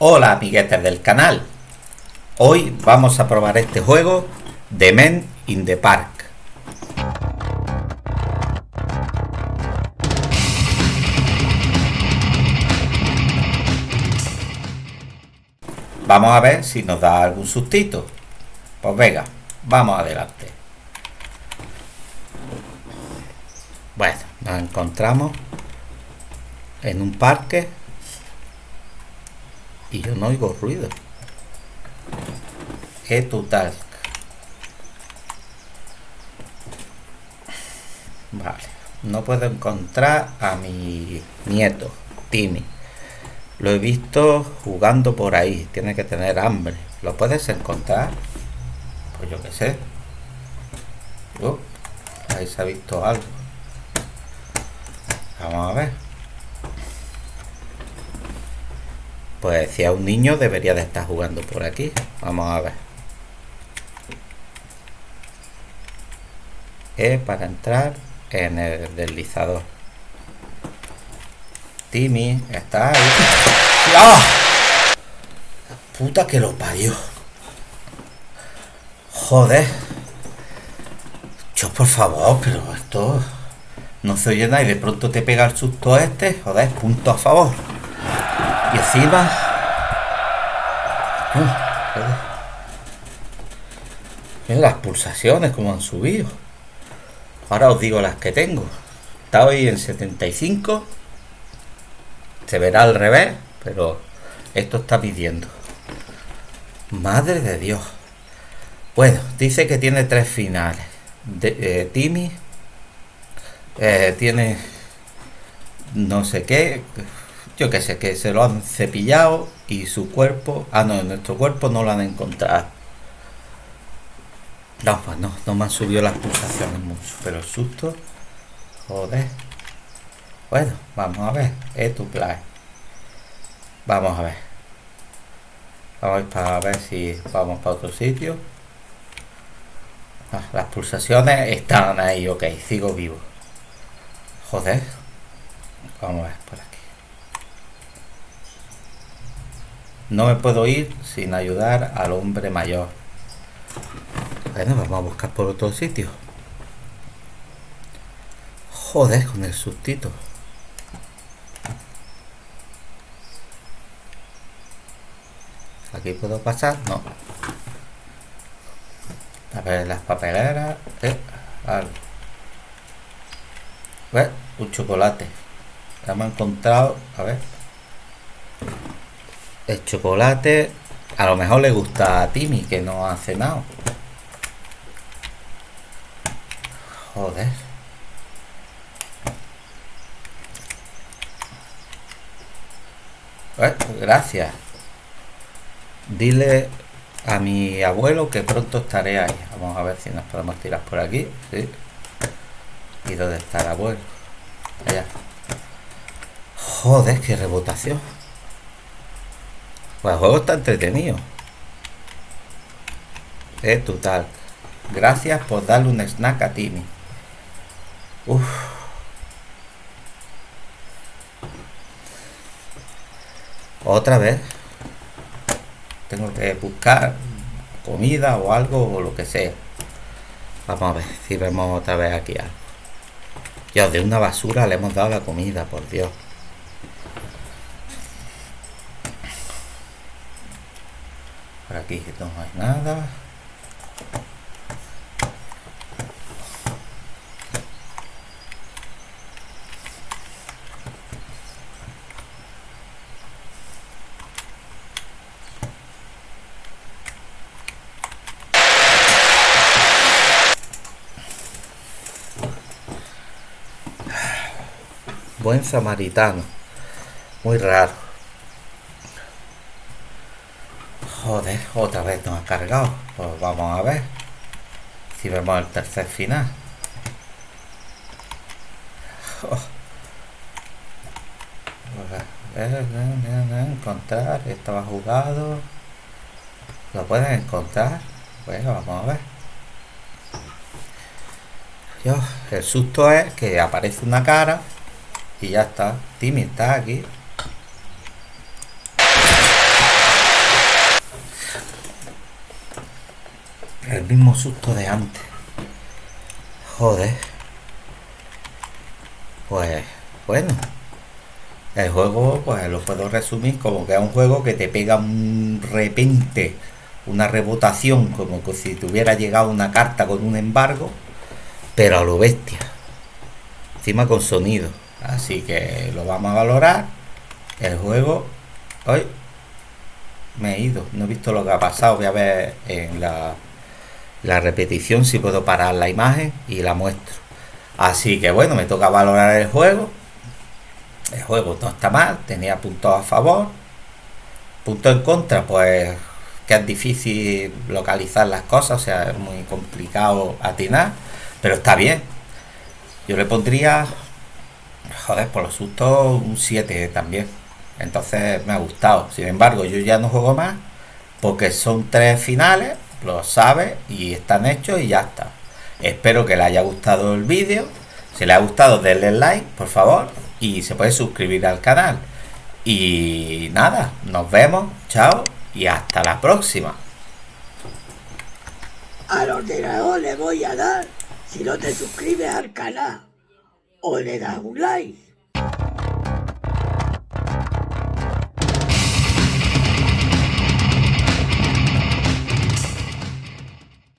Hola amiguetes del canal. Hoy vamos a probar este juego de Men in the Park. Vamos a ver si nos da algún sustito. Pues venga, vamos adelante. Bueno, nos encontramos en un parque y yo no oigo ruido. ¿Qué total? Vale, no puedo encontrar a mi nieto, Timmy. Lo he visto jugando por ahí. Tiene que tener hambre. ¿Lo puedes encontrar? Pues yo qué sé. Uh, ahí se ha visto algo. Vamos a ver. Pues si a un niño debería de estar jugando por aquí. Vamos a ver. Es para entrar en el deslizador. Timmy, está ahí. ¡Ah! puta que lo parió. Joder. Yo por favor, pero esto no se oye nada y de pronto te pega el susto este. Joder, punto a favor. Y encima... Las pulsaciones como han subido. Ahora os digo las que tengo. Está hoy en 75 se verá al revés, pero esto está pidiendo. Madre de Dios. Bueno, dice que tiene tres finales. De, eh, Timmy eh, tiene no sé qué, yo qué sé, que se lo han cepillado y su cuerpo, ah no, nuestro cuerpo no lo han encontrado. No, pues no, no me han subido las pulsaciones mucho, pero el susto, joder. Bueno, vamos a ver. Es tu plan. Vamos a ver. Vamos a ver si vamos para otro sitio. Ah, las pulsaciones están ahí, ok, sigo vivo. Joder. Vamos a ver por aquí. No me puedo ir sin ayudar al hombre mayor. Bueno, vamos a buscar por otro sitio. Joder, con el sustito. ¿Aquí puedo pasar? No. A ver, las papeleras. Eh, ver, Un chocolate. Hemos encontrado. A ver. El chocolate. A lo mejor le gusta a Timmy, que no ha cenado. Joder. Pues, gracias. Dile a mi abuelo que pronto estaré ahí. Vamos a ver si nos podemos tirar por aquí. ¿sí? ¿Y dónde está el abuelo? Allá. Joder, qué rebotación. Pues el juego está entretenido. Es total. Gracias por darle un snack a Timmy. Uf. Otra vez tengo que buscar comida o algo o lo que sea vamos a ver si vemos otra vez aquí algo ya de una basura le hemos dado la comida por Dios aquí no hay nada buen samaritano. Muy raro. Joder, otra vez nos ha cargado. Pues vamos a ver si vemos el tercer final. Oh. encontrar, estaba jugado. ¿Lo pueden encontrar? Bueno, vamos a ver. el susto es que aparece una cara y ya está. Timmy está aquí. El mismo susto de antes. Joder. Pues, bueno. El juego, pues lo puedo resumir como que es un juego que te pega un repente, una rebotación, como que si tuviera llegado una carta con un embargo, pero a lo bestia. Encima con sonido. Así que lo vamos a valorar. El juego. Hoy me he ido. No he visto lo que ha pasado. Voy a ver en la, la repetición si puedo parar la imagen y la muestro. Así que bueno, me toca valorar el juego. El juego no está mal, tenía puntos a favor. Puntos en contra, pues que es difícil localizar las cosas, o sea, es muy complicado atinar, pero está bien. Yo le pondría, joder, por los sustos, un 7 también. Entonces me ha gustado. Sin embargo, yo ya no juego más porque son tres finales, lo sabes y están hechos y ya está. Espero que le haya gustado el vídeo. Si le ha gustado, denle like, por favor. Y se puede suscribir al canal. Y nada, nos vemos. Chao. Y hasta la próxima. Al ordenador le voy a dar si no te suscribes al canal. O le das un like.